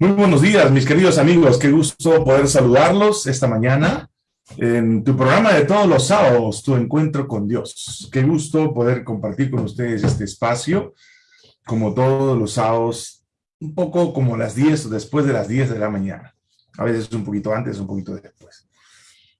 Muy buenos días, mis queridos amigos. Qué gusto poder saludarlos esta mañana en tu programa de todos los sábados, Tu Encuentro con Dios. Qué gusto poder compartir con ustedes este espacio, como todos los sábados, un poco como las 10 o después de las 10 de la mañana. A veces un poquito antes, un poquito después.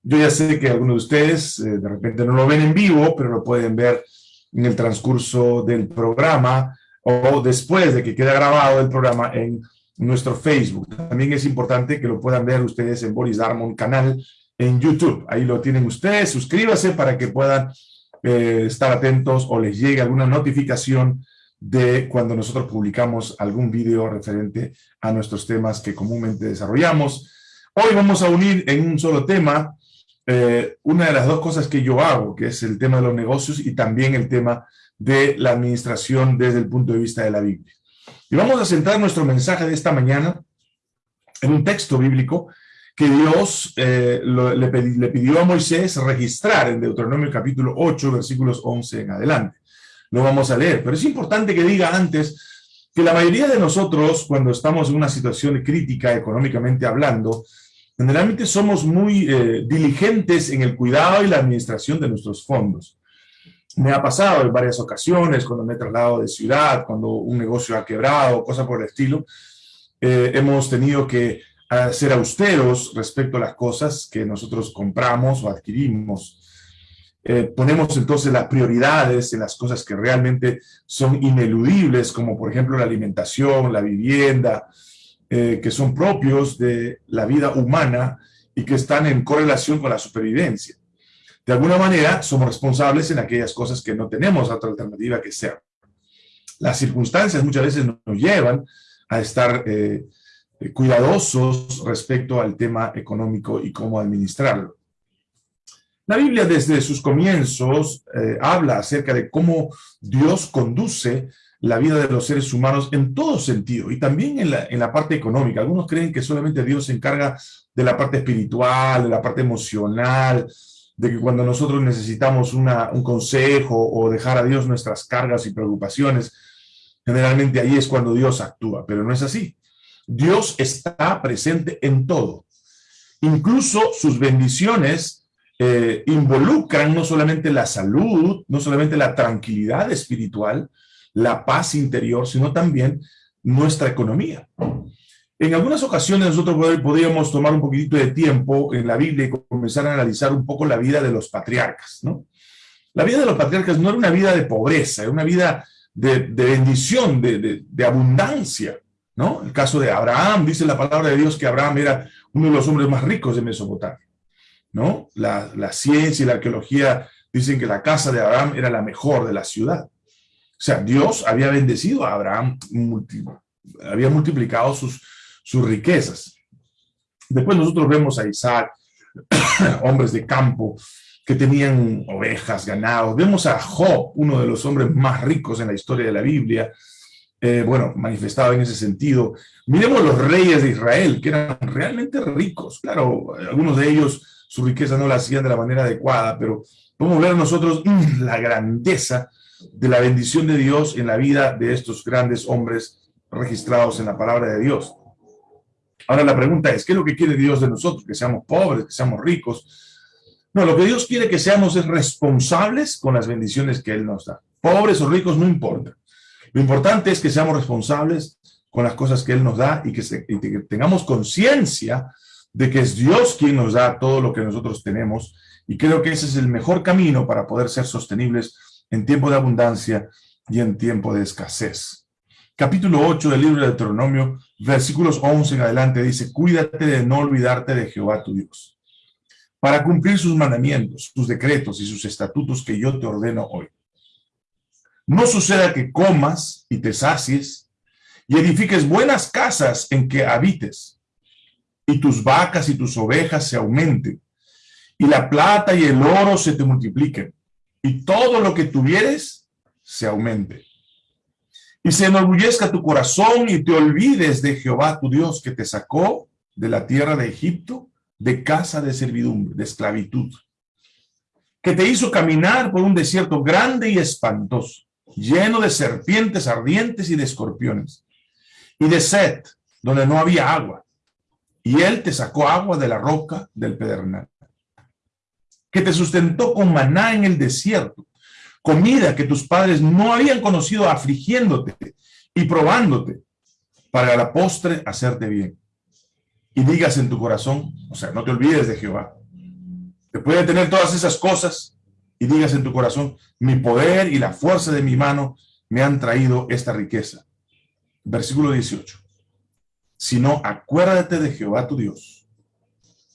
Yo ya sé que algunos de ustedes eh, de repente no lo ven en vivo, pero lo pueden ver en el transcurso del programa o después de que quede grabado el programa en nuestro Facebook. También es importante que lo puedan ver ustedes en Boris Darmon canal en YouTube. Ahí lo tienen ustedes. Suscríbase para que puedan eh, estar atentos o les llegue alguna notificación de cuando nosotros publicamos algún video referente a nuestros temas que comúnmente desarrollamos. Hoy vamos a unir en un solo tema eh, una de las dos cosas que yo hago, que es el tema de los negocios y también el tema de la administración desde el punto de vista de la Biblia. Y vamos a centrar nuestro mensaje de esta mañana en un texto bíblico que Dios eh, le, pidió a Moisés registrar en Deuteronomio capítulo 8, versículos 11 en adelante. Lo vamos a leer, pero es importante que diga antes que la mayoría de nosotros, cuando estamos en una situación crítica económicamente hablando, generalmente somos muy eh, diligentes en el cuidado y la administración de nuestros fondos me ha pasado en varias ocasiones, cuando me he trasladado de ciudad, cuando un negocio ha quebrado, cosas por el estilo, eh, hemos tenido que ser austeros respecto a las cosas que nosotros compramos o adquirimos. Eh, ponemos entonces las prioridades en las cosas que realmente son ineludibles, como por ejemplo la alimentación, la vivienda, eh, que son propios de la vida humana y que están en correlación con la supervivencia de alguna manera somos responsables en aquellas cosas que no tenemos otra alternativa que ser. Las circunstancias muchas veces nos llevan a estar eh, eh, cuidadosos respecto al tema económico y cómo administrarlo. La Biblia desde sus comienzos eh, habla acerca de cómo Dios conduce la vida de los seres humanos en todo sentido y también en la, en la parte económica. Algunos creen que solamente Dios se encarga de la parte espiritual, de la parte emocional, de que cuando nosotros necesitamos un consejo o dejar a Dios nuestras cargas y preocupaciones, generalmente ahí es cuando Dios actúa, pero no es así. Dios está presente en todo. Incluso sus bendiciones eh, involucran no solamente la salud, no solamente la tranquilidad espiritual, la paz interior, sino también nuestra economía. En algunas ocasiones nosotros podríamos tomar un poquitito de tiempo en la Biblia y comenzar a analizar un poco la vida de los patriarcas, ¿no? La vida de los patriarcas no era una vida de pobreza, era una vida de, bendición, de, abundancia, ¿no? El caso de Abraham, dice la palabra de Dios que Abraham era uno de los hombres más ricos de Mesopotamia, ¿no? La, la ciencia y la arqueología dicen que la casa de Abraham era la mejor de la ciudad. O sea, Dios había bendecido a Abraham, había multiplicado sus, sus riquezas. Después nosotros vemos a Isaac, hombres de campo que tenían ovejas, ganado. Vemos a Job, uno de los hombres más ricos en la historia de la Biblia, eh, bueno, manifestado en ese sentido. Miremos los reyes de Israel, que eran realmente ricos. Claro, algunos de ellos su riqueza no la hacían de la manera adecuada, pero podemos ver nosotros mm, la grandeza de la bendición de Dios en la vida de estos grandes hombres registrados en la palabra de Dios. Ahora la pregunta es, ¿qué es lo que quiere Dios de nosotros? ¿Que seamos pobres, que seamos ricos? No, lo que Dios quiere que seamos es responsables con las bendiciones que Él nos da. Pobres o ricos no importa. Lo importante es que seamos responsables con las cosas que Él nos da y que, tengamos conciencia de que es Dios quien nos da todo lo que nosotros tenemos. Y creo que ese es el mejor camino para poder ser sostenibles en tiempo de abundancia y en tiempo de escasez. Capítulo 8 del libro de Deuteronomio versículos 11 en adelante dice, cuídate de no olvidarte de Jehová tu Dios, para cumplir sus mandamientos, sus decretos y sus estatutos que yo te ordeno hoy. No suceda que comas y te sacies y edifiques buenas casas en que habites, y tus vacas y tus ovejas se aumenten, y la plata y el oro se te multipliquen, y todo lo que tuvieres se aumente y se enorgullezca tu corazón y te olvides de Jehová tu Dios que te sacó de la tierra de Egipto, de casa de servidumbre, de esclavitud, que te hizo caminar por un desierto grande y espantoso, lleno de serpientes ardientes y de escorpiones, y de sed, donde no había agua, y él te sacó agua de la roca del pedernal, que te sustentó con maná en el desierto, comida que tus padres no habían conocido afligiéndote y probándote, para la postre hacerte bien. Y digas en tu corazón, o sea, no te olvides de Jehová. Después de tener todas esas cosas, y digas en tu corazón, mi poder y la fuerza de mi mano me han traído esta riqueza. Versículo 18. Sino acuérdate de Jehová tu Dios,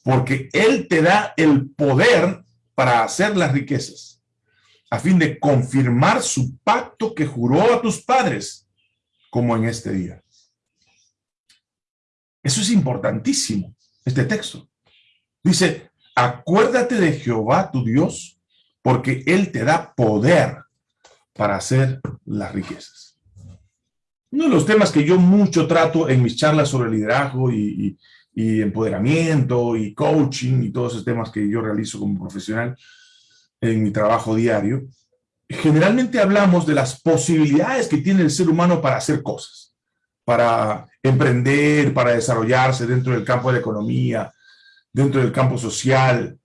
porque Él te da el poder para hacer las riquezas, a fin de confirmar su pacto que juró a tus padres, como en este día. Eso es importantísimo, este texto. Dice, acuérdate de Jehová tu Dios, porque Él te da poder para hacer las riquezas. Uno de los temas que yo mucho trato en mis charlas sobre liderazgo y, empoderamiento y coaching y todos esos temas que yo realizo como profesional en mi trabajo diario, generalmente hablamos de las posibilidades que tiene el ser humano para hacer cosas, para emprender, para desarrollarse dentro del campo de la economía, dentro del campo social,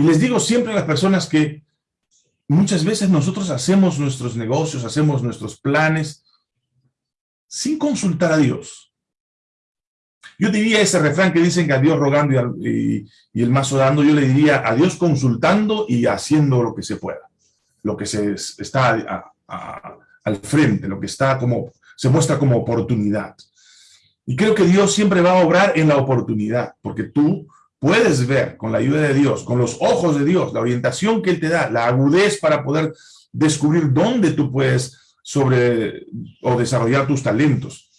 y les digo siempre a las personas que muchas veces nosotros hacemos nuestros negocios, hacemos nuestros planes sin consultar a Dios. Yo diría ese refrán que dicen que a Dios rogando y, el mazo dando, yo le diría a Dios consultando y haciendo lo que se pueda, lo que se está al frente, lo que está como, se muestra como oportunidad. Y creo que Dios siempre va a obrar en la oportunidad, porque tú puedes ver con la ayuda de Dios, con los ojos de Dios, la orientación que Él te da, la agudez para poder descubrir dónde tú puedes sobre o desarrollar tus talentos,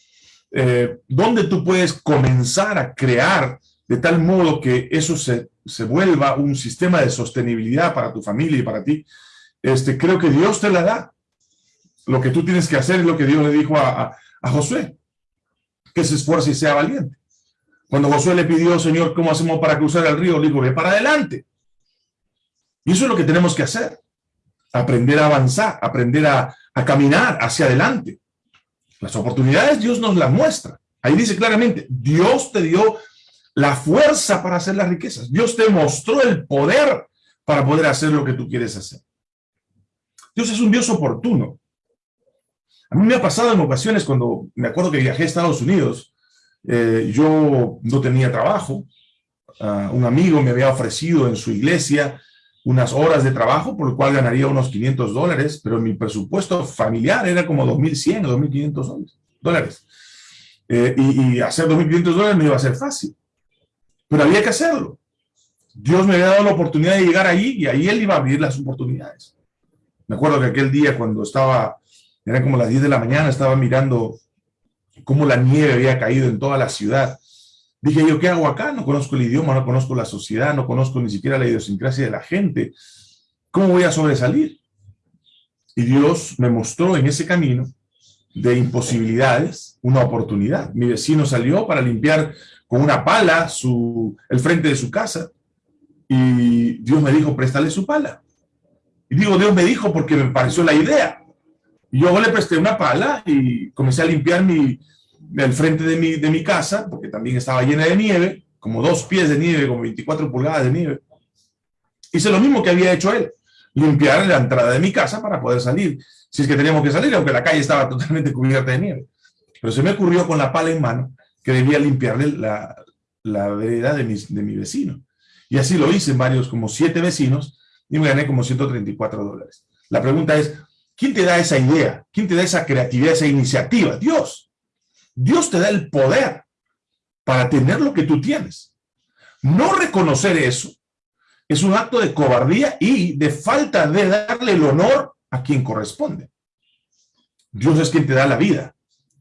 eh, dónde tú puedes comenzar a crear de tal modo que eso se, vuelva un sistema de sostenibilidad para tu familia y para ti, este, creo que Dios te la da. Lo que tú tienes que hacer es lo que Dios le dijo a, a Josué, que se esfuerce y sea valiente. Cuando Josué le pidió, Señor, ¿cómo hacemos para cruzar el río? Le dijo, ve para adelante. Y eso es lo que tenemos que hacer. Aprender a avanzar, aprender a, caminar hacia adelante. Las oportunidades Dios nos las muestra. Ahí dice claramente, Dios te dio la fuerza para hacer las riquezas. Dios te mostró el poder para poder hacer lo que tú quieres hacer. Dios es un Dios oportuno. A mí me ha pasado en ocasiones cuando me acuerdo que viajé a Estados Unidos eh, yo no tenía trabajo. Ah, un amigo me había ofrecido en su iglesia unas horas de trabajo, por lo cual ganaría unos 500 dólares, pero mi presupuesto familiar era como 2.100 o 2.500 dólares. Eh, y, y, hacer 2.500 dólares no iba a ser fácil, pero había que hacerlo. Dios me había dado la oportunidad de llegar ahí y ahí Él iba a abrir las oportunidades. Me acuerdo que aquel día cuando estaba, era como las 10 de la mañana, estaba mirando cómo la nieve había caído en toda la ciudad. Dije yo, ¿qué hago acá? No conozco el idioma, no conozco la sociedad, no conozco ni siquiera la idiosincrasia de la gente. ¿Cómo voy a sobresalir? Y Dios me mostró en ese camino de imposibilidades una oportunidad. Mi vecino salió para limpiar con una pala su, el frente de su casa y Dios me dijo, préstale su pala. Y digo, Dios me dijo porque me pareció la idea. Y yo le presté una pala y comencé a limpiar mi, el frente de mi, de mi casa, porque también estaba llena de nieve, como dos pies de nieve, como 24 pulgadas de nieve. Hice lo mismo que había hecho él, limpiar la entrada de mi casa para poder salir, si es que teníamos que salir, aunque la calle estaba totalmente cubierta de nieve. Pero se me ocurrió con la pala en mano que debía limpiarle la, la vereda de mi, de mi vecino. Y así lo hice en varios, como siete vecinos, y me gané como 134 dólares. La pregunta es, ¿Quién te da esa idea? ¿Quién te da esa creatividad, esa iniciativa? Dios. Dios te da el poder para tener lo que tú tienes. No reconocer eso es un acto de cobardía y de falta de darle el honor a quien corresponde. Dios es quien te da la vida.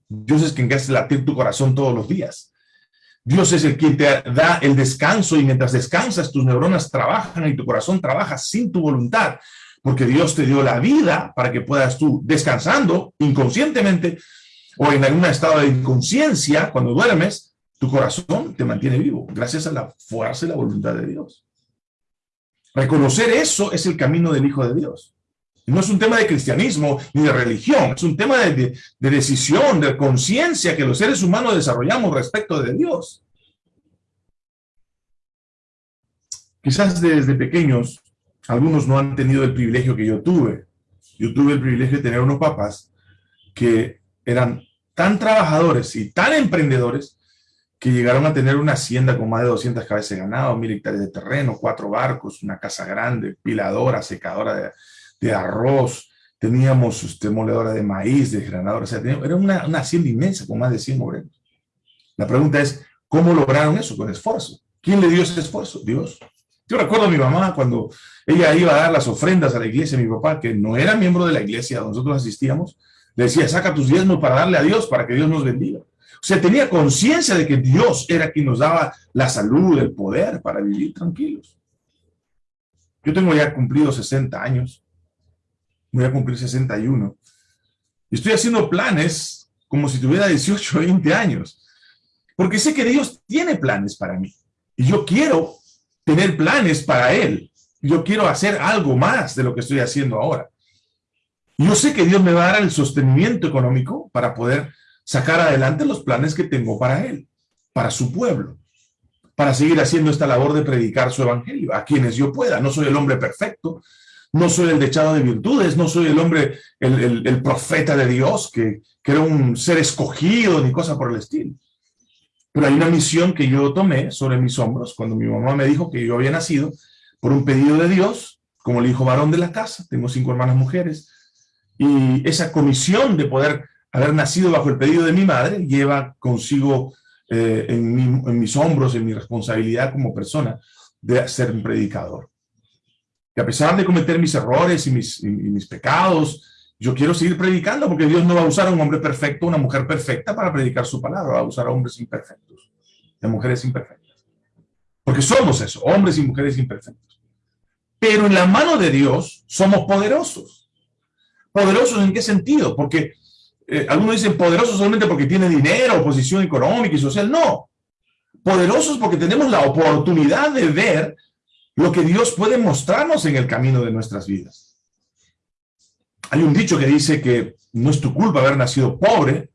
Dios es quien hace latir tu corazón todos los días. Dios es el quien te da el descanso y mientras descansas tus neuronas trabajan y tu corazón trabaja sin tu voluntad porque Dios te dio la vida para que puedas tú, descansando inconscientemente o en algún estado de inconsciencia, cuando duermes, tu corazón te mantiene vivo, gracias a la fuerza y la voluntad de Dios. Reconocer eso es el camino del Hijo de Dios. No es un tema de cristianismo ni de religión, es un tema de, decisión, de conciencia que los seres humanos desarrollamos respecto de Dios. Quizás desde pequeños, algunos no han tenido el privilegio que yo tuve. Yo tuve el privilegio de tener unos papás que eran tan trabajadores y tan emprendedores que llegaron a tener una hacienda con más de 200 cabezas de ganado, mil hectáreas de terreno, cuatro barcos, una casa grande, piladora, secadora de, arroz, teníamos este, moledora de maíz, de granadora, o era una, una, hacienda inmensa con más de 100 obreros. La pregunta es, ¿cómo lograron eso? Con esfuerzo. ¿Quién le dio ese esfuerzo? Dios. Yo recuerdo a mi mamá cuando ella iba a dar las ofrendas a la iglesia, mi papá, que no era miembro de la iglesia donde nosotros asistíamos, decía, saca tus diezmos para darle a Dios, para que Dios nos bendiga. O sea, tenía conciencia de que Dios era quien nos daba la salud, el poder para vivir tranquilos. Yo tengo ya cumplido 60 años. Voy a cumplir 61. Y estoy haciendo planes como si tuviera 18 o 20 años. Porque sé que Dios tiene planes para mí. Y yo quiero tener planes para Él. Yo quiero hacer algo más de lo que estoy haciendo ahora. Yo sé que Dios me va a dar el sostenimiento económico para poder sacar adelante los planes que tengo para él, para su pueblo, para seguir haciendo esta labor de predicar su evangelio a quienes yo pueda. No soy el hombre perfecto, no soy el dechado de virtudes, no soy el hombre, el, profeta de Dios, que, que, era un ser escogido ni cosa por el estilo. Pero hay una misión que yo tomé sobre mis hombros cuando mi mamá me dijo que yo había nacido por un pedido de Dios, como el hijo varón de la casa, tengo cinco hermanas mujeres, y esa comisión de poder haber nacido bajo el pedido de mi madre lleva consigo eh, en, mis hombros, en mi responsabilidad como persona, de ser un predicador. Y a pesar de cometer mis errores y mis, mis pecados, yo quiero seguir predicando porque Dios no va a usar a un hombre perfecto, una mujer perfecta para predicar su palabra, va a usar a hombres imperfectos, a mujeres imperfectas. Porque somos eso, hombres y mujeres imperfectos. Pero en la mano de Dios somos poderosos. ¿Poderosos en qué sentido? Porque eh, algunos dicen poderosos solamente porque tiene dinero, posición económica y social. No, poderosos porque tenemos la oportunidad de ver lo que Dios puede mostrarnos en el camino de nuestras vidas. Hay un dicho que dice que no es tu culpa haber nacido pobre,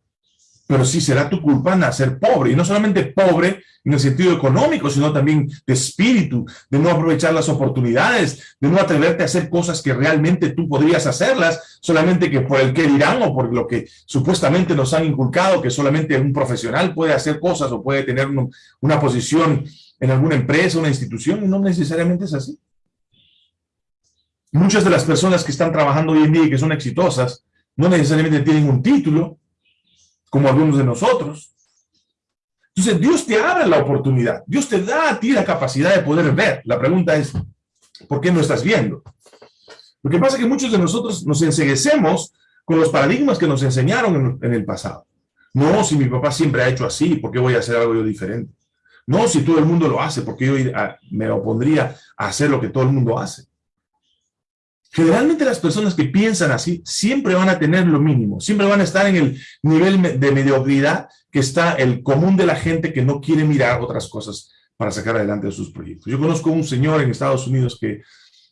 pero sí será tu culpa nacer pobre, y no solamente pobre en el sentido económico, sino también de espíritu, de no aprovechar las oportunidades, de no atreverte a hacer cosas que realmente tú podrías hacerlas, solamente que por el que dirán o por lo que supuestamente nos han inculcado, que solamente un profesional puede hacer cosas o puede tener una posición en alguna empresa, una institución, y no necesariamente es así. Muchas de las personas que están trabajando hoy en día y que son exitosas, no necesariamente tienen un título, como algunos de nosotros. Entonces, Dios te abre la oportunidad. Dios te da a ti la capacidad de poder ver. La pregunta es, ¿por qué no estás viendo? Lo que pasa es que muchos de nosotros nos enseguecemos con los paradigmas que nos enseñaron en, el pasado. No, si mi papá siempre ha hecho así, ¿por qué voy a hacer algo yo diferente? No, si todo el mundo lo hace, ¿por qué yo me opondría a hacer lo que todo el mundo hace? Generalmente las personas que piensan así siempre van a tener lo mínimo, siempre van a estar en el nivel de mediocridad que está el común de la gente que no quiere mirar otras cosas para sacar adelante sus proyectos. Yo conozco un señor en Estados Unidos que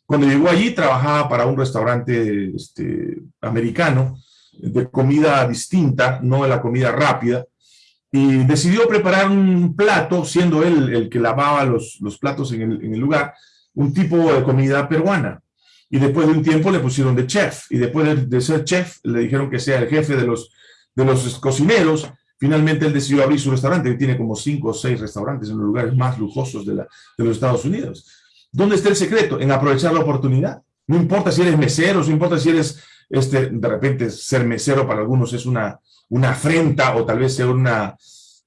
cuando llegó allí trabajaba para un restaurante este, americano de comida distinta, no de la comida rápida, y decidió preparar un plato, siendo él el que lavaba los, los platos en el, en el lugar, un tipo de comida peruana y después de un tiempo le pusieron de chef, y después de, ser chef le dijeron que sea el jefe de los, de los cocineros, finalmente él decidió abrir su restaurante, que tiene como cinco o seis restaurantes en los lugares más lujosos de, la, de los Estados Unidos. ¿Dónde está el secreto? En aprovechar la oportunidad. No importa si eres mesero, no importa si eres, este, de repente, ser mesero para algunos es una, una afrenta o tal vez sea una,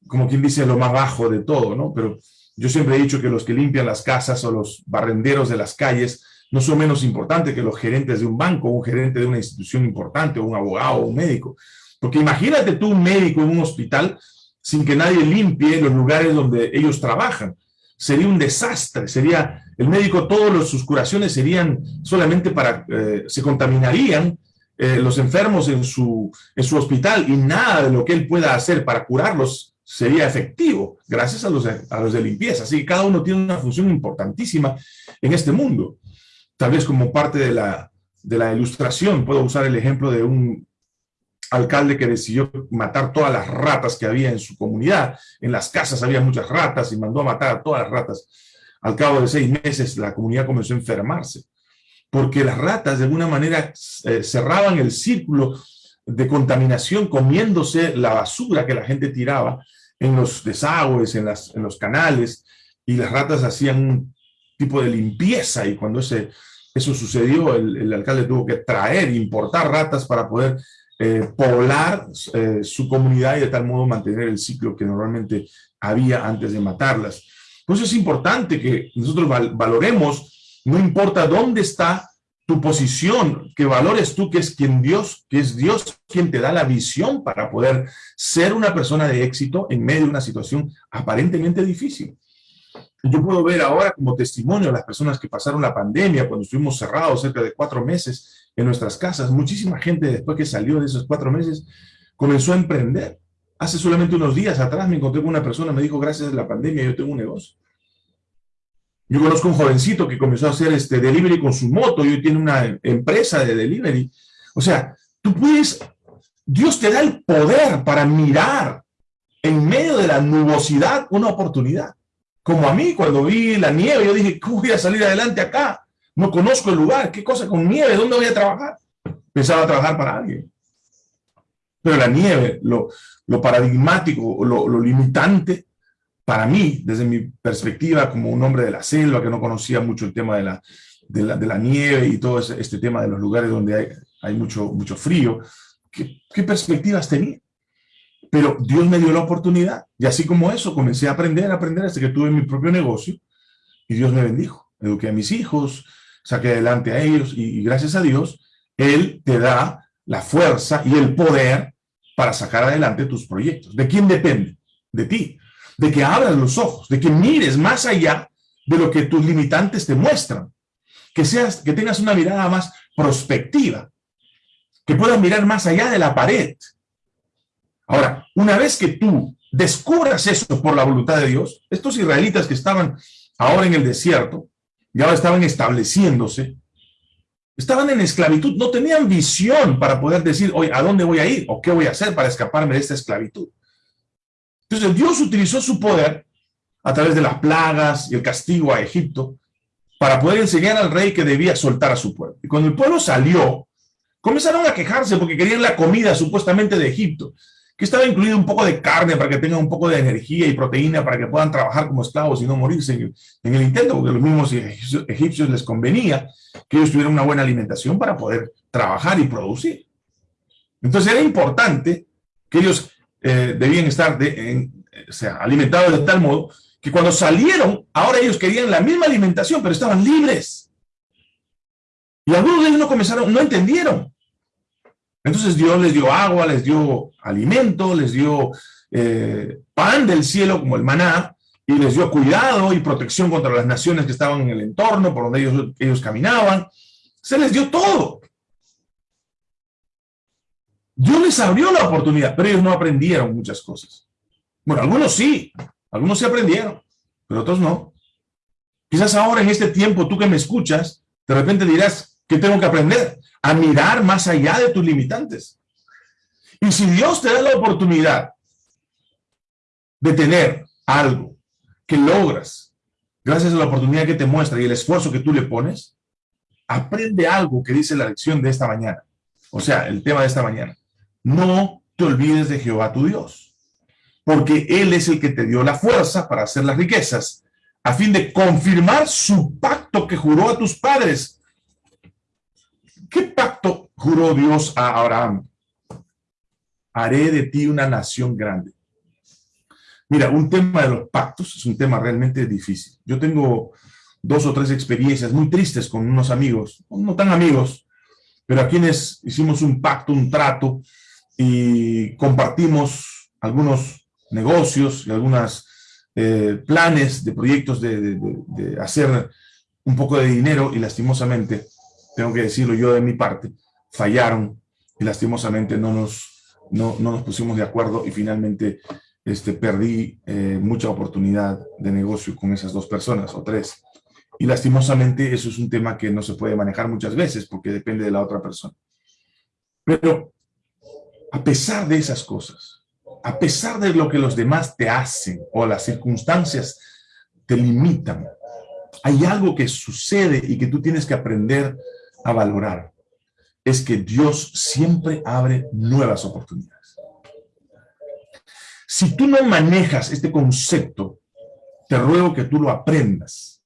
como quien dice, lo más bajo de todo, ¿no? Pero yo siempre he dicho que los que limpian las casas o los barrenderos de las calles no son menos importantes que los gerentes de un banco, un gerente de una institución importante, un abogado, un médico. Porque imagínate tú un médico en un hospital sin que nadie limpie los lugares donde ellos trabajan. Sería un desastre, sería, el médico, todas sus curaciones serían solamente para, eh, se contaminarían eh, los enfermos en su, en su hospital y nada de lo que él pueda hacer para curarlos sería efectivo, gracias a los, a los de limpieza. Así que cada uno tiene una función importantísima en este mundo tal vez como parte de la, de la ilustración, puedo usar el ejemplo de un alcalde que decidió matar todas las ratas que había en su comunidad. En las casas había muchas ratas y mandó a matar a todas las ratas. Al cabo de seis meses la comunidad comenzó a enfermarse, porque las ratas de alguna manera eh, cerraban el círculo de contaminación comiéndose la basura que la gente tiraba en los desagües, en, las, en los canales, y las ratas hacían tipo de limpieza, y cuando ese, eso sucedió, el, alcalde tuvo que traer, importar ratas para poder eh, poblar eh, su comunidad y de tal modo mantener el ciclo que normalmente había antes de matarlas. Por eso es importante que nosotros valoremos, no importa dónde está tu posición, que valores tú que es quien Dios, que es Dios quien te da la visión para poder ser una persona de éxito en medio de una situación aparentemente difícil. Yo puedo ver ahora como testimonio a las personas que pasaron la pandemia, cuando estuvimos cerrados cerca de cuatro meses en nuestras casas, muchísima gente después que salió de esos cuatro meses comenzó a emprender. Hace solamente unos días atrás me encontré con una persona, me dijo, gracias a la pandemia yo tengo un negocio. Yo conozco un jovencito que comenzó a hacer este delivery con su moto y hoy tiene una empresa de delivery. O sea, tú puedes, Dios te da el poder para mirar en medio de la nubosidad una oportunidad. Como a mí, cuando vi la nieve, yo dije, ¿cómo voy a salir adelante acá? No conozco el lugar, ¿qué cosa con nieve? ¿Dónde voy a trabajar? Pensaba trabajar para alguien. Pero la nieve, lo, paradigmático, lo, lo limitante, para mí, desde mi perspectiva como un hombre de la selva que no conocía mucho el tema de la, nieve y todo este tema de los lugares donde hay, mucho, frío, ¿qué, ¿qué, perspectivas tenía? Pero Dios me dio la oportunidad y así como eso comencé a aprender, a aprender hasta que tuve mi propio negocio y Dios me bendijo. Eduqué a mis hijos, saqué adelante a ellos y, gracias a Dios, Él te da la fuerza y el poder para sacar adelante tus proyectos. ¿De quién depende? De ti de que abras los ojos, de que mires más allá de lo que tus limitantes te muestran, que, seas, que tengas una mirada más prospectiva, que puedas mirar más allá de la pared. Ahora, una vez que tú descubras eso por la voluntad de Dios, estos israelitas que estaban ahora en el desierto, y ahora estaban estableciéndose, estaban en esclavitud, no tenían visión para poder decir, oye, ¿a dónde voy a ir? ¿O qué voy a hacer para escaparme de esta esclavitud? Entonces Dios utilizó su poder a través de las plagas y el castigo a Egipto para poder enseñar al rey que debía soltar a su pueblo. Y cuando el pueblo salió, comenzaron a quejarse porque querían la comida supuestamente de Egipto, que estaba incluido un poco de carne para que tengan un poco de energía y proteína para que puedan trabajar como esclavos y no morirse en el, intento, porque los mismos egipcios les convenía que ellos tuvieran una buena alimentación para poder trabajar y producir. Entonces era importante que ellos eh, debían estar de, o sea, alimentados de tal modo que cuando salieron, ahora ellos querían la misma alimentación, pero estaban libres. Y algunos de ellos no comenzaron, no entendieron. Entonces Dios les dio agua, les dio alimento, les dio eh, pan del cielo como el maná, y les dio cuidado y protección contra las naciones que estaban en el entorno por donde ellos, ellos caminaban. Se les dio todo. Dios les abrió la oportunidad, pero ellos no aprendieron muchas cosas. Bueno, algunos sí, algunos sí aprendieron, pero otros no. Quizás ahora en este tiempo, tú que me escuchas, de repente dirás, ¿qué tengo que aprender? A mirar más allá de tus limitantes. Y si Dios te da la oportunidad de tener algo que logras, gracias a la oportunidad que te muestra y el esfuerzo que tú le pones, aprende algo que dice la lección de esta mañana. O sea, el tema de esta mañana no te olvides de Jehová tu Dios, porque Él es el que te dio la fuerza para hacer las riquezas, a fin de confirmar su pacto que juró a tus padres. ¿Qué pacto juró Dios a Abraham? Haré de ti una nación grande. Mira, un tema de los pactos es un tema realmente difícil. Yo tengo dos o tres experiencias muy tristes con unos amigos, no tan amigos, pero a quienes hicimos un pacto, un trato, y compartimos algunos negocios y algunos eh, planes de proyectos de, hacer un poco de dinero y lastimosamente, tengo que decirlo yo de mi parte, fallaron y lastimosamente no nos, no, nos pusimos de acuerdo y finalmente este, perdí eh, mucha oportunidad de negocio con esas dos personas o tres. Y lastimosamente eso es un tema que no se puede manejar muchas veces porque depende de la otra persona. Pero a pesar de esas cosas, a pesar de lo que los demás te hacen o las circunstancias te limitan, hay algo que sucede y que tú tienes que aprender a valorar. Es que Dios siempre abre nuevas oportunidades. Si tú no manejas este concepto, te ruego que tú lo aprendas,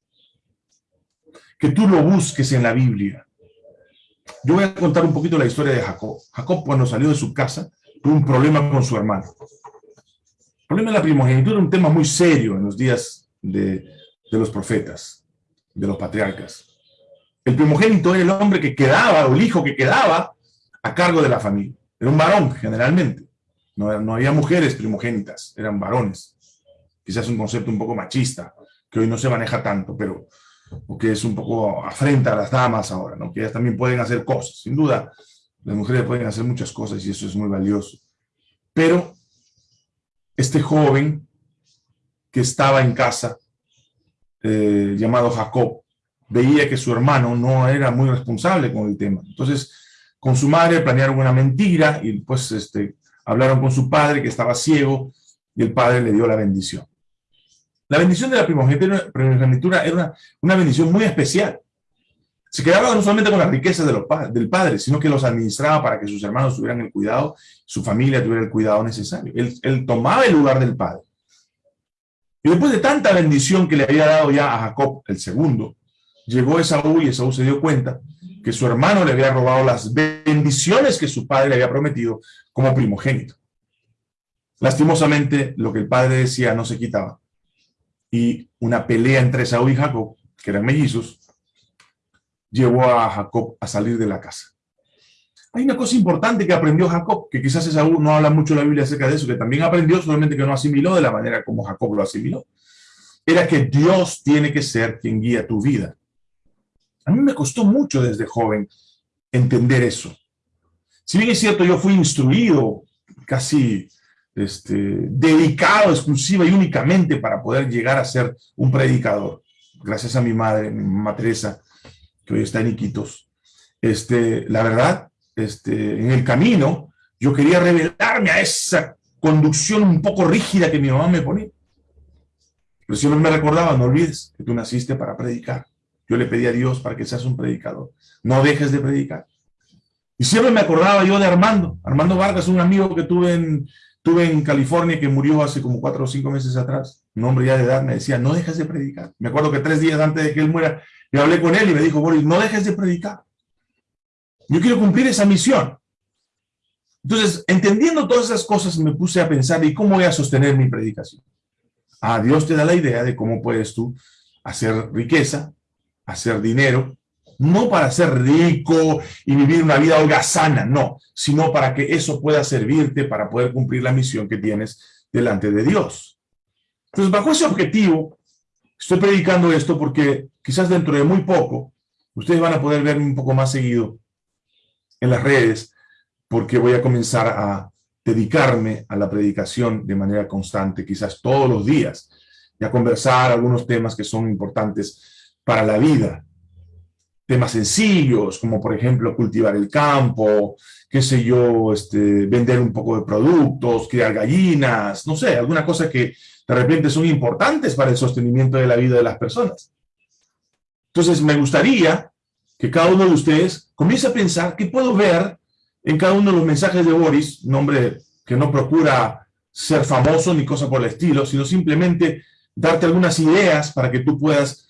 que tú lo busques en la Biblia. Yo voy a contar un poquito la historia de Jacob. Jacob cuando salió de su casa tuvo un problema con su hermano. El problema de la primogenitura era un tema muy serio en los días de los profetas, de los patriarcas. El primogénito era el hombre que quedaba, o el hijo que quedaba, a cargo de la familia. Era un varón, generalmente. No, no había mujeres primogénitas, eran varones. Quizás un concepto un poco machista, que hoy no se maneja tanto, pero que es un poco afrenta a las damas ahora, ¿no? que ellas también pueden hacer cosas. Sin duda, las mujeres pueden hacer muchas cosas y eso es muy valioso. Pero este joven que estaba en casa, eh, llamado Jacob, veía que su hermano no era muy responsable con el tema. Entonces, con su madre planearon una mentira y pues este, hablaron con su padre que estaba ciego y el padre le dio la bendición. La bendición de la primogenitura era una, una bendición muy especial. Se quedaba no solamente con las riquezas de los, del padre, sino que los administraba para que sus hermanos tuvieran el cuidado, su familia tuviera el cuidado necesario. Él, él tomaba el lugar del padre. Y después de tanta bendición que le había dado ya a Jacob, el segundo, llegó Esaú y Esaú se dio cuenta que su hermano le había robado las bendiciones que su padre le había prometido como primogénito. Lastimosamente, lo que el padre decía no se quitaba. Y una pelea entre Esaú y Jacob, que eran mellizos, llevó a Jacob a salir de la casa. Hay una cosa importante que aprendió Jacob, que quizás Esaú no habla mucho la Biblia acerca de eso, que también aprendió, solamente que no asimiló de la manera como Jacob lo asimiló. Era que Dios tiene que ser quien guía tu vida. A mí me costó mucho desde joven entender eso. Si bien es cierto, yo fui instruido, casi este, dedicado exclusiva y únicamente para poder llegar a ser un predicador. Gracias a mi madre, mi mamá Teresa, que hoy está en Iquitos. Este, la verdad, este, en el camino, yo quería revelarme a esa conducción un poco rígida que mi mamá me ponía. Pero siempre me recordaba, no olvides que tú naciste para predicar. Yo le pedí a Dios para que seas un predicador. No dejes de predicar. Y siempre me acordaba yo de Armando. Armando Vargas, un amigo que tuve en, tuve en California que murió hace como cuatro o cinco meses atrás. Un hombre ya de edad me decía, no dejes de predicar. Me acuerdo que tres días antes de que él muera, yo hablé con él y me dijo, Boris, no dejes de predicar. Yo quiero cumplir esa misión. Entonces, entendiendo todas esas cosas, me puse a pensar, ¿y cómo voy a sostener mi predicación? Ah, Dios te da la idea de cómo puedes tú hacer riqueza, hacer dinero, no para ser rico y vivir una vida holgazana, no, sino para que eso pueda servirte para poder cumplir la misión que tienes delante de Dios. Entonces, bajo ese objetivo, estoy predicando esto porque quizás dentro de muy poco, ustedes van a poder verme un poco más seguido en las redes, porque voy a comenzar a dedicarme a la predicación de manera constante, quizás todos los días, y a conversar algunos temas que son importantes para la vida. Temas sencillos, como por ejemplo cultivar el campo, qué sé yo, este, vender un poco de productos, criar gallinas, no sé, alguna cosa que de repente son importantes para el sostenimiento de la vida de las personas. Entonces me gustaría que cada uno de ustedes comience a pensar qué puedo ver en cada uno de los mensajes de Boris, un hombre que no procura ser famoso ni cosa por el estilo, sino simplemente darte algunas ideas para que tú puedas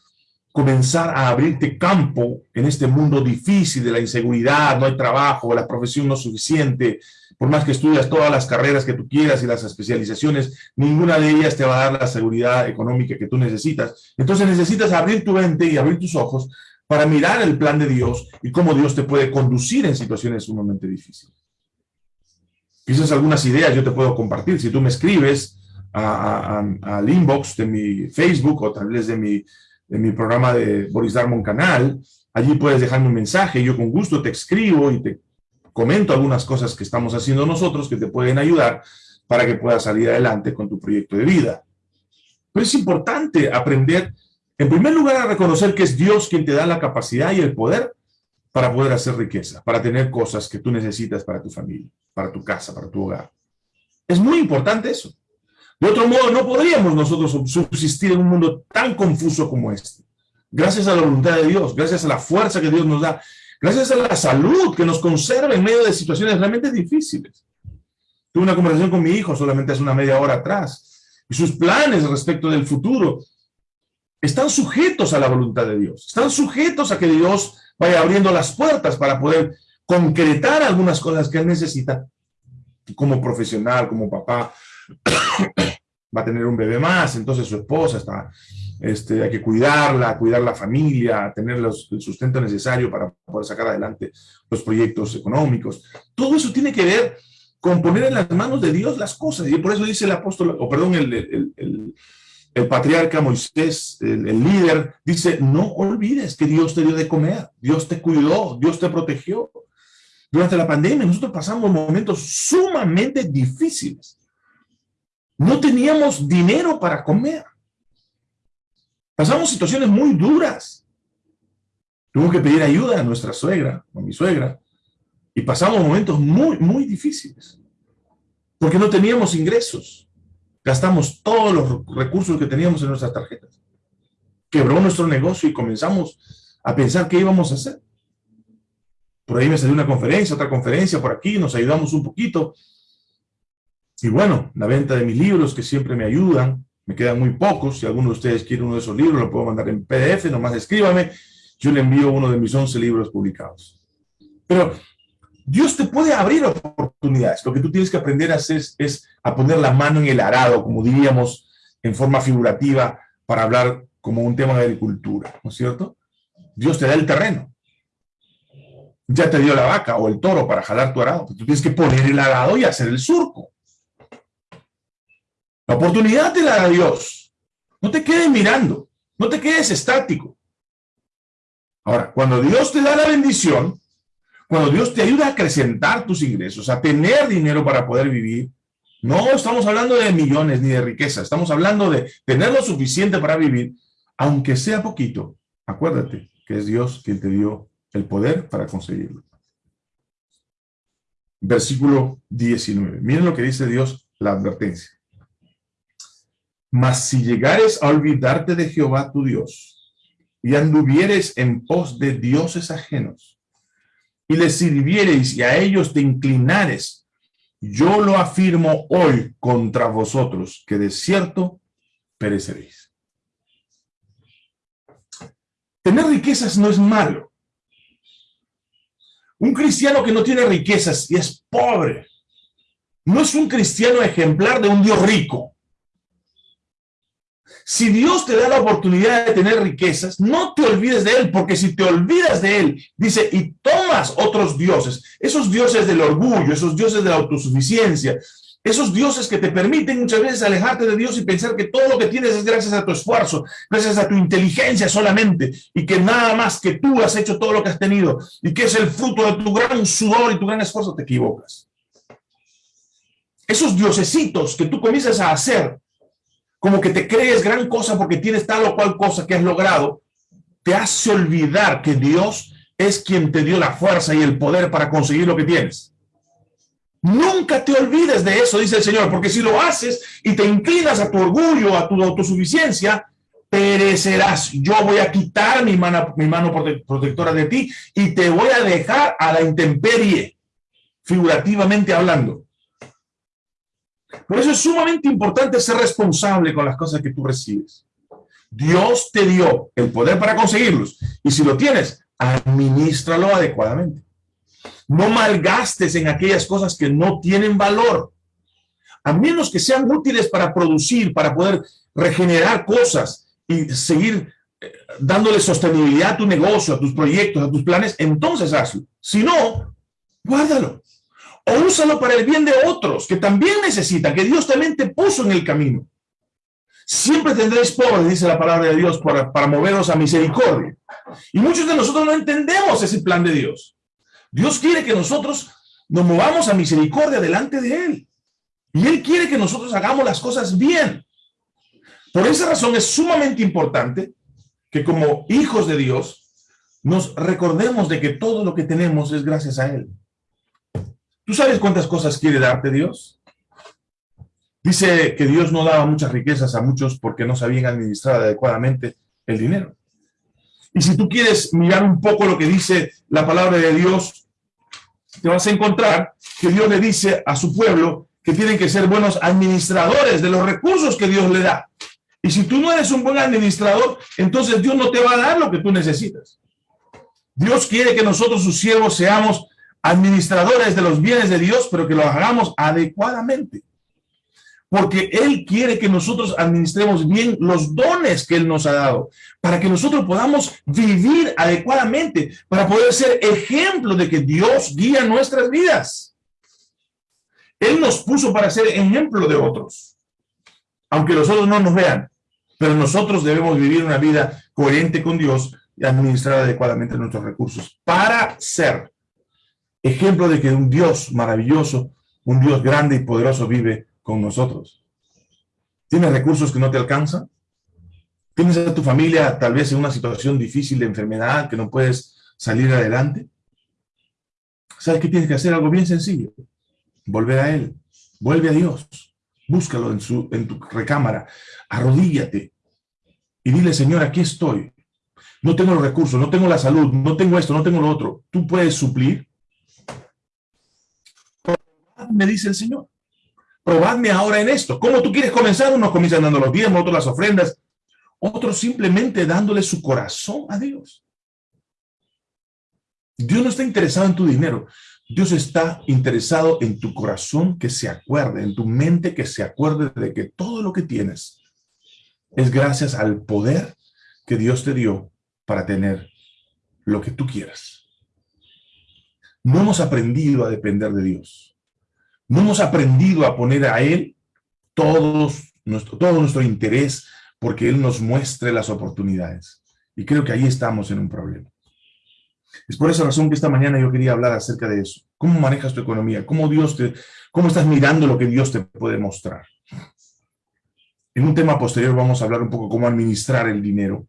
comenzar a abrirte campo en este mundo difícil de la inseguridad, no hay trabajo, la profesión no es suficiente, por más que estudias todas las carreras que tú quieras y las especializaciones, ninguna de ellas te va a dar la seguridad económica que tú necesitas. Entonces necesitas abrir tu mente y abrir tus ojos para mirar el plan de Dios y cómo Dios te puede conducir en situaciones sumamente difíciles. Quizás algunas ideas yo te puedo compartir. Si tú me escribes al inbox de mi Facebook o tal vez de mi en mi programa de Boris Darmon Canal. Allí puedes dejarme un mensaje, yo con gusto te escribo y te comento algunas cosas que estamos haciendo nosotros que te pueden ayudar para que puedas salir adelante con tu proyecto de vida. Pero es importante aprender En primer lugar, a reconocer que es Dios quien te da la capacidad y el poder para poder hacer riqueza, para tener cosas que tú necesitas para tu familia, para tu casa, para tu hogar. Es muy importante eso. De otro modo, no podríamos nosotros subsistir en un mundo tan confuso como este. Gracias a la voluntad de Dios, gracias a la fuerza que Dios nos da, gracias a la salud que nos conserva en medio de situaciones realmente difíciles. Tuve una conversación con mi hijo solamente hace una media hora atrás, y sus planes respecto del futuro están sujetos a la voluntad de Dios, están sujetos a que Dios vaya abriendo las puertas para poder concretar algunas cosas que él necesita como profesional, como papá, va a tener un bebé más, entonces su esposa está, este, hay que cuidarla, cuidar la familia, tener el sustento necesario para poder sacar adelante los proyectos económicos. Todo eso tiene que ver con poner en las manos de Dios las cosas. Y por eso dice el apóstol, o perdón, el, el, patriarca Moisés, el, líder, dice, no olvides que Dios te dio de comer, Dios te cuidó, Dios te protegió. Durante la pandemia nosotros pasamos momentos sumamente difíciles. No teníamos dinero para comer. Pasamos situaciones muy duras. Tuvimos que pedir ayuda a nuestra suegra, a mi suegra, y pasamos momentos muy, muy difíciles. Porque no teníamos ingresos. Gastamos todos los recursos que teníamos en nuestras tarjetas. Quebró nuestro negocio y comenzamos a pensar qué íbamos a hacer. Por ahí me salió una conferencia, otra conferencia por aquí, nos ayudamos un poquito. Y bueno, la venta de mis libros que siempre me ayudan, me quedan muy pocos. Si alguno de ustedes quiere uno de esos libros, lo puedo mandar en PDF, nomás escríbame. Yo le envío uno de mis 11 libros publicados. Pero Dios te puede abrir oportunidades. Lo que tú tienes que aprender a hacer es, a poner la mano en el arado, como diríamos en forma figurativa, para hablar como un tema de agricultura, ¿no es cierto? Dios te da el terreno. Ya te dio la vaca o el toro para jalar tu arado. Tú tienes que poner el arado y hacer el surco. La oportunidad te la da Dios. No te quedes mirando, no te quedes estático. Ahora, cuando Dios te da la bendición, cuando Dios te ayuda a acrecentar tus ingresos, a tener dinero para poder vivir, no estamos hablando de millones ni de riqueza, estamos hablando de tener lo suficiente para vivir, aunque sea poquito. Acuérdate que es Dios quien te dio el poder para conseguirlo. Versículo 19. Miren lo que dice Dios, la advertencia. Mas si llegares a olvidarte de Jehová tu Dios, y anduvieres en pos de dioses ajenos, y les sirviereis y a ellos te inclinares, yo lo afirmo hoy contra vosotros, que de cierto pereceréis. Tener riquezas no es malo. Un cristiano que no tiene riquezas y es pobre, no es un cristiano ejemplar de un Dios rico. Si Dios te da la oportunidad de tener riquezas, no te olvides de Él, porque si te olvidas de Él, dice, y tomas otros dioses, esos dioses del orgullo, esos dioses de la autosuficiencia, esos dioses que te permiten muchas veces alejarte de Dios y pensar que todo lo que tienes es gracias a tu esfuerzo, gracias a tu inteligencia solamente, y que nada más que tú has hecho todo lo que has tenido, y que es el fruto de tu gran sudor y tu gran esfuerzo, te equivocas. Esos diosesitos que tú comienzas a hacer como que te crees gran cosa porque tienes tal o cual cosa que has logrado, te hace olvidar que Dios es quien te dio la fuerza y el poder para conseguir lo que tienes. Nunca te olvides de eso, dice el Señor, porque si lo haces y te inclinas a tu orgullo, a tu autosuficiencia, perecerás. Yo voy a quitar mi mano, mi mano protectora de ti y te voy a dejar a la intemperie, figurativamente hablando. Por eso es sumamente importante ser responsable con las cosas que tú recibes. Dios te dio el poder para conseguirlos. Y si lo tienes, administralo adecuadamente. No malgastes en aquellas cosas que no tienen valor. A menos que sean útiles para producir, para poder regenerar cosas y seguir eh, dándole sostenibilidad a tu negocio, a tus proyectos, a tus planes, entonces hazlo. Si no, guárdalo o úsalo para el bien de otros que también necesitan, que Dios también te puso en el camino. Siempre tendréis pobres, dice la palabra de Dios, para, para moveros a misericordia. Y muchos de nosotros no entendemos ese plan de Dios. Dios quiere que nosotros nos movamos a misericordia delante de Él. Y Él quiere que nosotros hagamos las cosas bien. Por esa razón es sumamente importante que como hijos de Dios, nos recordemos de que todo lo que tenemos es gracias a Él. ¿Tú sabes cuántas cosas quiere darte Dios? Dice que Dios no daba muchas riquezas a muchos porque no sabían administrar adecuadamente el dinero. Y si tú quieres mirar un poco lo que dice la palabra de Dios, te vas a encontrar que Dios le dice a su pueblo que tienen que ser buenos administradores de los recursos que Dios le da. Y si tú no eres un buen administrador, entonces Dios no te va a dar lo que tú necesitas. Dios quiere que nosotros, sus siervos, seamos administradores de los bienes de Dios, pero que lo hagamos adecuadamente. Porque Él quiere que nosotros administremos bien los dones que Él nos ha dado, para que nosotros podamos vivir adecuadamente, para poder ser ejemplo de que Dios guía nuestras vidas. Él nos puso para ser ejemplo de otros, aunque los otros no nos vean, pero nosotros debemos vivir una vida coherente con Dios y administrar adecuadamente nuestros recursos para ser ejemplo de que un Dios maravilloso, un Dios grande y poderoso vive con nosotros. ¿Tienes recursos que no te alcanzan? ¿Tienes a tu familia tal vez en una situación difícil de enfermedad que no puedes salir adelante? ¿Sabes qué tienes que hacer? Algo bien sencillo. Volver a Él. Vuelve a Dios. Búscalo en, su, en tu recámara. Arrodíllate. Y dile, Señor, aquí estoy. No tengo los recursos, no tengo la salud, no tengo esto, no tengo lo otro. ¿Tú puedes suplir? Me dice el Señor. Probadme ahora en esto. ¿Cómo tú quieres comenzar? Unos comienzan dando los diezmos, otros las ofrendas, otros simplemente dándole su corazón a Dios. Dios no está interesado en tu dinero. Dios está interesado en tu corazón que se acuerde, en tu mente que se acuerde de que todo lo que tienes es gracias al poder que Dios te dio para tener lo que tú quieras. No hemos aprendido a depender de Dios. No hemos aprendido a poner a Él todos, nuestro, todo nuestro interés porque Él nos muestre las oportunidades. Y creo que ahí estamos en un problema. Es por esa razón que esta mañana yo quería hablar acerca de eso. ¿Cómo manejas tu economía? ¿Cómo, Dios te, ¿Cómo estás mirando lo que Dios te puede mostrar? En un tema posterior vamos a hablar un poco cómo administrar el dinero,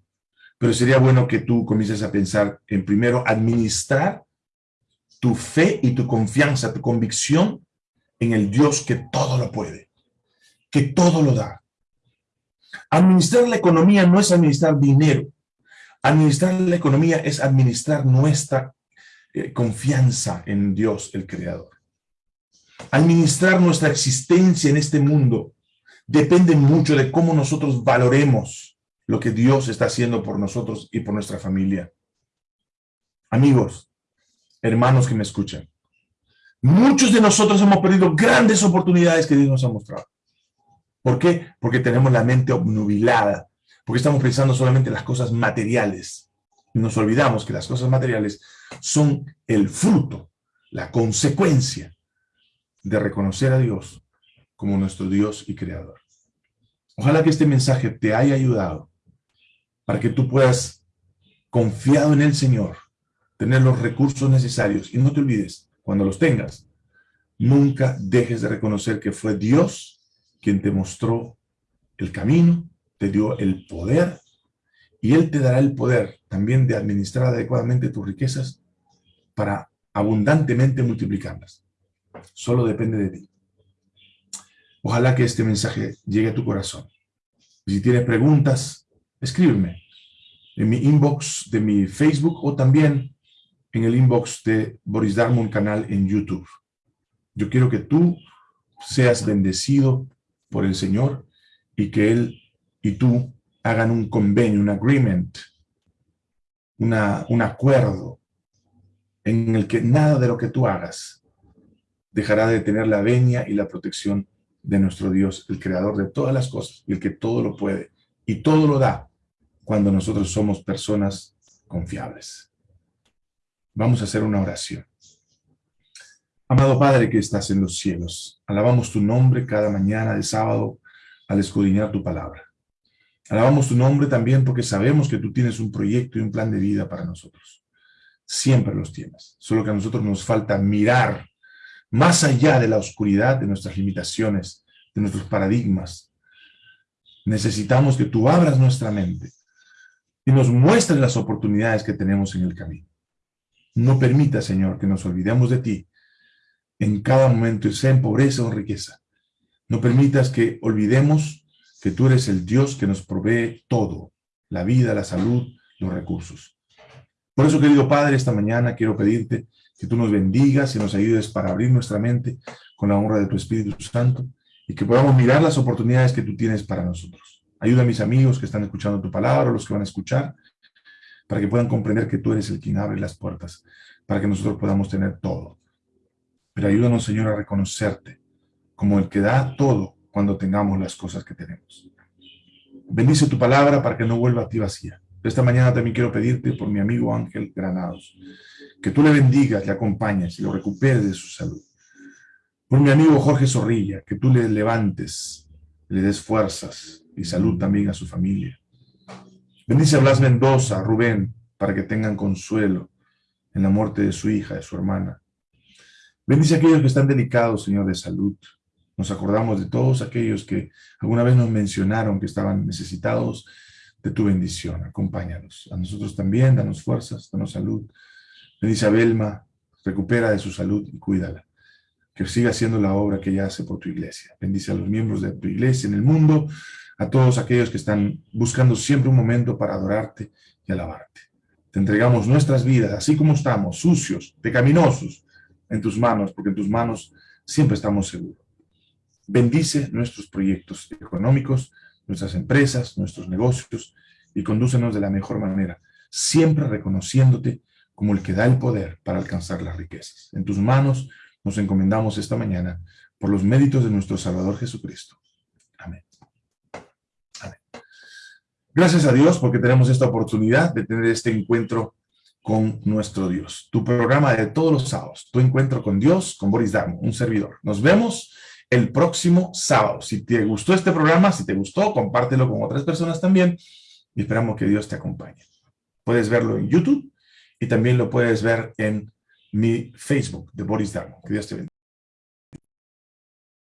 pero sería bueno que tú comiences a pensar en primero administrar tu fe y tu confianza, tu convicción en el Dios que todo lo puede, que todo lo da. Administrar la economía no es administrar dinero. Administrar la economía es administrar nuestra eh, confianza en Dios, el Creador. Administrar nuestra existencia en este mundo depende mucho de cómo nosotros valoremos lo que Dios está haciendo por nosotros y por nuestra familia. Amigos, hermanos que me escuchan, Muchos de nosotros hemos perdido grandes oportunidades que Dios nos ha mostrado. ¿Por qué? Porque tenemos la mente obnubilada, porque estamos pensando solamente en las cosas materiales. Y nos olvidamos que las cosas materiales son el fruto, la consecuencia de reconocer a Dios como nuestro Dios y Creador. Ojalá que este mensaje te haya ayudado para que tú puedas, confiado en el Señor, tener los recursos necesarios. Y no te olvides, cuando los tengas, nunca dejes de reconocer que fue Dios quien te mostró el camino, te dio el poder, y Él te dará el poder también de administrar adecuadamente tus riquezas para abundantemente multiplicarlas. Solo depende de ti. Ojalá que este mensaje llegue a tu corazón. si tienes preguntas, escríbeme en mi inbox de mi Facebook o también en el inbox de Boris Darmon canal en YouTube. Yo quiero que tú seas bendecido por el Señor y que Él y tú hagan un convenio, un agreement, una, un acuerdo en el que nada de lo que tú hagas dejará de tener la venia y la protección de nuestro Dios, el creador de todas las cosas el que todo lo puede y todo lo da cuando nosotros somos personas confiables. Vamos a hacer una oración. Amado Padre que estás en los cielos, alabamos tu nombre cada mañana de sábado al escudriñar tu palabra. Alabamos tu nombre también porque sabemos que tú tienes un proyecto y un plan de vida para nosotros. Siempre los tienes. Solo que a nosotros nos falta mirar más allá de la oscuridad de nuestras limitaciones, de nuestros paradigmas. Necesitamos que tú abras nuestra mente y nos muestres las oportunidades que tenemos en el camino. No permita, Señor, que nos olvidemos de ti en cada momento, sea en pobreza o en riqueza. No permitas que olvidemos que tú eres el Dios que nos provee todo, la vida, la salud, los recursos. Por eso, querido Padre, esta mañana quiero pedirte que tú nos bendigas y nos ayudes para abrir nuestra mente con la honra de tu Espíritu Santo y que podamos mirar las oportunidades que tú tienes para nosotros. Ayuda a mis amigos que están escuchando tu palabra, los que van a escuchar, para que puedan comprender que tú eres el quien abre las puertas, para que nosotros podamos tener todo. Pero ayúdanos, Señor, a reconocerte como el que da todo cuando tengamos las cosas que tenemos. Bendice tu palabra para que no vuelva a ti vacía. Esta mañana también quiero pedirte por mi amigo Ángel Granados, que tú le bendigas, le acompañes y lo recuperes de su salud. Por mi amigo Jorge Zorrilla, que tú le levantes, le des fuerzas y salud también a su familia. Bendice a Blas Mendoza, Rubén, para que tengan consuelo en la muerte de su hija, de su hermana. Bendice a aquellos que están delicados, Señor, de salud. Nos acordamos de todos aquellos que alguna vez nos mencionaron que estaban necesitados de tu bendición. Acompáñanos. A nosotros también, danos fuerzas, danos salud. Bendice a Belma, recupera de su salud y cuídala. Que siga haciendo la obra que ella hace por tu iglesia. Bendice a los miembros de tu iglesia en el mundo, a todos aquellos que están buscando siempre un momento para adorarte y alabarte. Te entregamos nuestras vidas, así como estamos, sucios, pecaminosos, en tus manos, porque en tus manos siempre estamos seguros. Bendice nuestros proyectos económicos, nuestras empresas, nuestros negocios, y condúcenos de la mejor manera, siempre reconociéndote como el que da el poder para alcanzar las riquezas. En tus manos nos encomendamos esta mañana por los méritos de nuestro Salvador Jesucristo. Gracias a Dios porque tenemos esta oportunidad de tener este encuentro con nuestro Dios. Tu programa de todos los sábados, tu encuentro con Dios, con Boris Darmo, un servidor. Nos vemos el próximo sábado. Si te gustó este programa, si te gustó, compártelo con otras personas también y esperamos que Dios te acompañe. Puedes verlo en YouTube y también lo puedes ver en mi Facebook de Boris Darmo. Que Dios te bendiga.